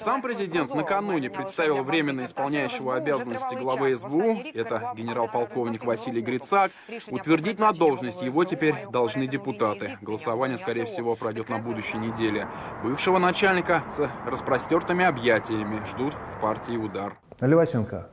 Сам президент накануне представил временно исполняющего обязанности главы СБУ, это генерал-полковник Василий Грицак. Утвердить на должность его теперь должны депутаты. Голосование, скорее всего, пройдет на будущей неделе. Бывшего начальника с распростертыми объятиями ждут в партии удар. Наливаченко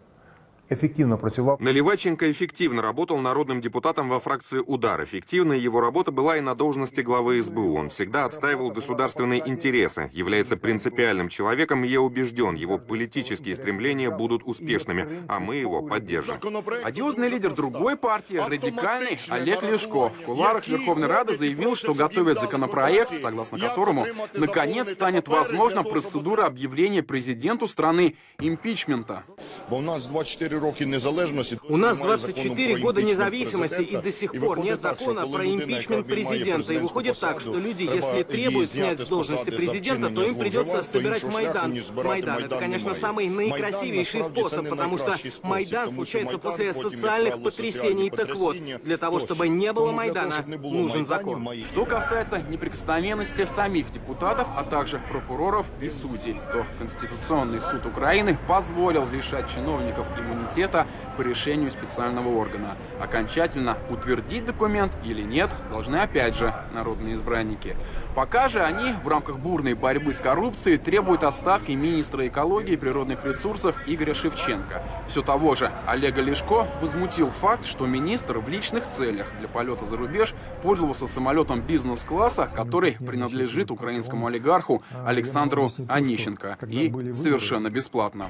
ефективно працював. Наливаченко эффективно работал народным депутатом во фракции «Удар». Эффективной его работа была и на должности главы СБУ. Он всегда отстаивал государственные интересы, является принципиальным человеком, и я убежден, его политические стремления будут успешными, а мы его поддержим. Одиозный лидер другой партии, радикальный Олег Лешко, в куларах Верховной Рады заявил, что готовит законопроект, согласно которому, наконец, станет возможна процедура объявления президенту страны импичмента. У нас 24 У нас немає 24 закону про года імпічмент независимости, и президента. до сих І пор виходить нет так, що закона коли про людина, импичмент яка обіймає президента. И президентську выходит так, посаду, что люди, треба если її требуют зняти снять з с должности посади за президента, то вчинення им придется зловживань, то собирать іншого шляху, Майдан. ніж збирати Майдан — это, Майдан, конечно, немає. самый Майдан, наикрасивейший насправді, це способ, не потому что найкращий спосіб, Майдан тому що случается Майдан после потім, як социальных правило, потрясений. соціальні Так вот, потрясіння для того, тощо. чтобы не было Тому для того, Майдана, щоб не було нужен Майданів, закон. має- Что касается неприкосновенности самих депутатов, а также прокуроров и судей, то Конституционный суд Украины позволил лишать чиновников иммунитета по решению специального органа. Окончательно утвердить документ или нет, должны опять же народные избранники. Пока же они в рамках бурной борьбы с коррупцией требуют отставки министра экологии и природных ресурсов Игоря Шевченко. Все того же Олега Лешко возмутил факт, что министр в личных целях для полета за рубеж пользовался самолетом бизнес-класса, который принадлежит украинскому олигарху Александру Онищенко и совершенно бесплатно.